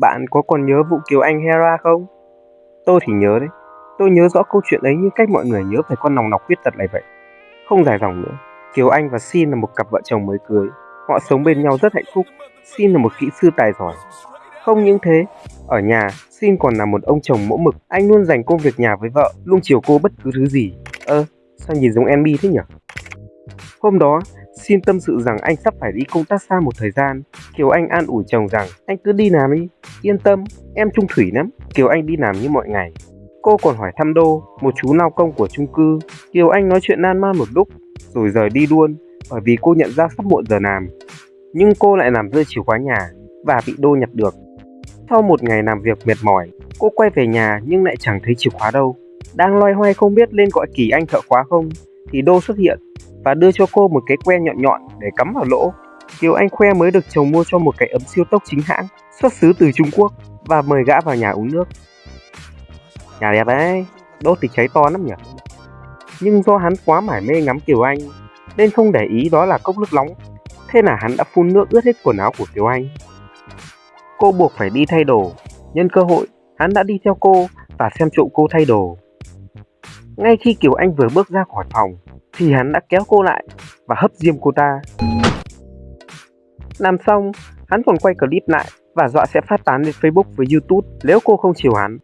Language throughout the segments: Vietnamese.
Bạn có còn nhớ vụ Kiều Anh Hera không? Tôi thì nhớ đấy. Tôi nhớ rõ câu chuyện ấy như cách mọi người nhớ về con nòng nọc khuyết tật này vậy. Không dài dòng nữa. Kiều Anh và Xin là một cặp vợ chồng mới cưới. Họ sống bên nhau rất hạnh phúc. Xin là một kỹ sư tài giỏi. Không những thế, ở nhà, Xin còn là một ông chồng mẫu mực. Anh luôn dành công việc nhà với vợ, luôn chiều cô bất cứ thứ gì. Ơ, sao nhìn giống Enby thế nhỉ? Hôm đó, Xin tâm sự rằng anh sắp phải đi công tác xa một thời gian. Kiều Anh an ủi chồng rằng anh cứ đi làm đi, yên tâm, em trung thủy lắm. Kiều Anh đi làm như mọi ngày. Cô còn hỏi thăm Đô, một chú lao công của chung cư. Kiều Anh nói chuyện nan man một lúc, rồi rời đi luôn, bởi vì cô nhận ra sắp muộn giờ làm. Nhưng cô lại làm rơi chìa khóa nhà và bị Đô nhặt được. Sau một ngày làm việc mệt mỏi, cô quay về nhà nhưng lại chẳng thấy chìa khóa đâu. Đang loay hoay không biết lên gọi Kỳ Anh thợ khóa không, thì Đô xuất hiện và đưa cho cô một cái que nhọn nhọn để cắm vào lỗ. Kiều Anh khoe mới được chồng mua cho một cái ấm siêu tốc chính hãng, xuất xứ từ Trung Quốc và mời gã vào nhà uống nước. Nhà đẹp đấy, đốt thì cháy to lắm nhỉ. Nhưng do hắn quá mải mê ngắm Kiều Anh nên không để ý đó là cốc nước nóng. Thế là hắn đã phun nước ướt hết quần áo của Kiều Anh. Cô buộc phải đi thay đồ. Nhân cơ hội, hắn đã đi theo cô và xem trộm cô thay đồ. Ngay khi Kiều Anh vừa bước ra khỏi phòng thì hắn đã kéo cô lại và hấp diêm cô ta. Làm xong, hắn còn quay clip lại và dọa sẽ phát tán lên Facebook với YouTube nếu cô không chiều hắn.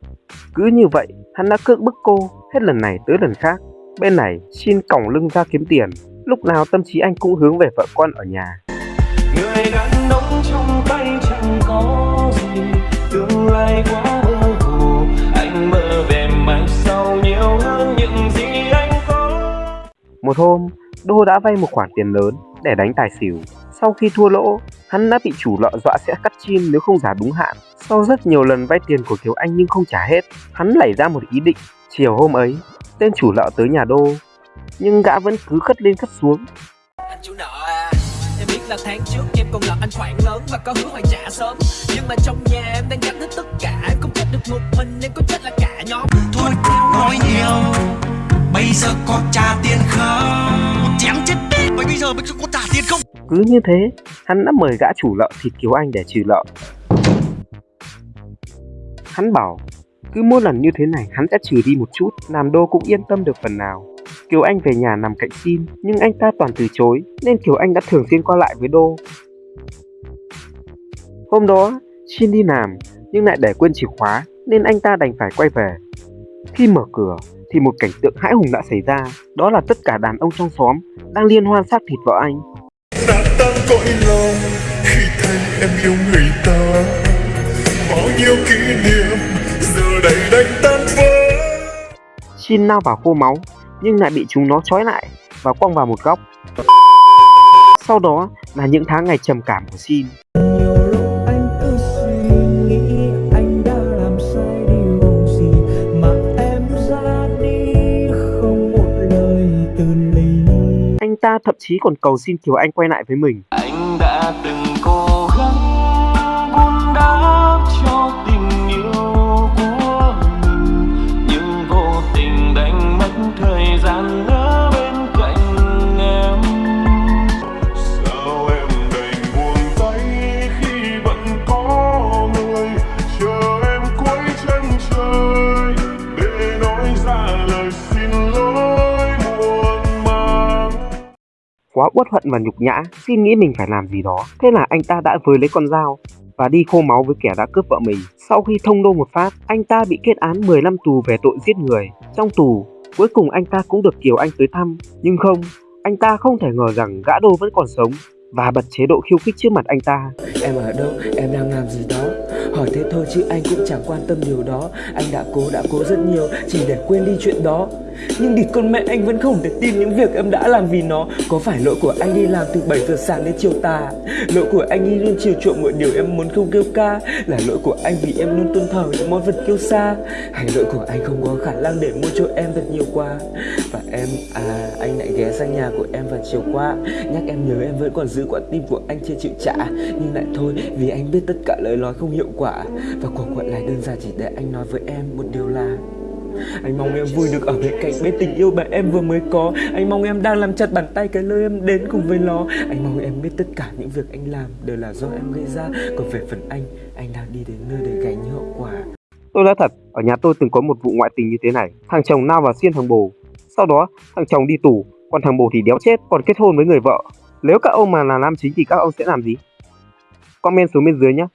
Cứ như vậy, hắn đã cưỡng bức cô hết lần này tới lần khác. Bên này, xin còng lưng ra kiếm tiền, lúc nào tâm trí anh cũng hướng về vợ con ở nhà. Người đàn ông Một hôm, Đô đã vay một khoản tiền lớn để đánh tài xỉu. Sau khi thua lỗ, hắn đã bị chủ lọ dọa sẽ cắt chim nếu không trả đúng hạn. Sau rất nhiều lần vay tiền của Kiều Anh nhưng không trả hết, hắn lẩy ra một ý định. Chiều hôm ấy, tên chủ lọ tới nhà Đô, nhưng gã vẫn cứ khất lên khất xuống. Anh chủ nợ à, em biết là tháng trước em còn nợ anh khoản lớn và có hứa hoàn trả sớm. Nhưng mà trong nhà em đang gánh hết tất cả, em không chết được một mình, em có chết là cả nhóm. Thôi nói nhiều, bây giờ có trả tiền không? Chém chết đi, bây giờ bây giờ có trả tiền không? Cứ như thế, hắn đã mời gã chủ nợ thịt Kiều Anh để trừ nợ. Hắn bảo, cứ mỗi lần như thế này hắn sẽ trừ đi một chút, làm Đô cũng yên tâm được phần nào. Kiều Anh về nhà nằm cạnh Xin, nhưng anh ta toàn từ chối, nên Kiều Anh đã thường xuyên qua lại với Đô. Hôm đó, Xin đi làm, nhưng lại để quên chìa khóa, nên anh ta đành phải quay về. Khi mở cửa, thì một cảnh tượng hãi hùng đã xảy ra, đó là tất cả đàn ông trong xóm đang liên hoan xác thịt vợ anh. Đã tan cõi lòng khi thấy em yêu người ta Bao nhiêu kỷ niệm giờ đây đánh tan vỡ Xin lao vào khô máu nhưng lại bị chúng nó trói lại và quăng vào một góc. Sau đó là những tháng ngày trầm cảm của Xin. Anh thậm chí còn cầu xin Kiều Anh quay lại với mình. Anh đã từng cố gắng buôn đáp cho tình yêu của mình, nhưng vô tình đánh mất thời gian Nữa. Quá uất hận và nhục nhã, xin nghĩ mình phải làm gì đó. Thế là anh ta đã với lấy con dao và đi khô máu với kẻ đã cướp vợ mình. Sau khi thông đô một phát, anh ta bị kết án 10 năm tù về tội giết người. Trong tù, cuối cùng anh ta cũng được Kiều Anh tới thăm. Nhưng không, anh ta không thể ngờ rằng gã đô vẫn còn sống và bật chế độ khiêu khích trước mặt anh ta. Em ở đâu, em đang làm gì đó Hỏi thế thôi chứ anh cũng chẳng quan tâm điều đó Anh đã cố, đã cố rất nhiều Chỉ để quên đi chuyện đó nhưng địt con mẹ anh vẫn không thể tin những việc em đã làm vì nó. Có phải lỗi của anh đi làm từ 7 giờ sáng đến chiều tà? Lỗi của anh đi luôn chiều chuộng mọi điều em muốn không kêu ca? Là lỗi của anh vì em luôn tôn thờ những món vật kêu xa Hay lỗi của anh không có khả năng để mua cho em thật nhiều quà? Và em, à, anh lại ghé sang nhà của em vào chiều qua. Nhắc em nhớ em vẫn còn giữ quả tim của anh chưa chịu trả. Nhưng lại thôi vì anh biết tất cả lời nói không hiệu quả. Và cuộc gọi này đơn giản chỉ để anh nói với em một điều là anh mong em vui được ở bên cạnh bên tình yêu bạn em vừa mới có Anh mong em đang làm chặt bàn tay cái nơi em đến cùng với nó Anh mong em biết tất cả những việc anh làm đều là do em gây ra Còn về phần anh, anh đang đi đến nơi để gánh những hậu quả Tôi nói thật, ở nhà tôi từng có một vụ ngoại tình như thế này. Thằng chồng lao vào xiên thằng bồ. Sau đó, thằng chồng đi tù, còn thằng bồ thì đéo chết, còn kết hôn với người vợ. Nếu các ông mà là nam chính thì các ông sẽ làm gì? Comment xuống bên dưới nhé.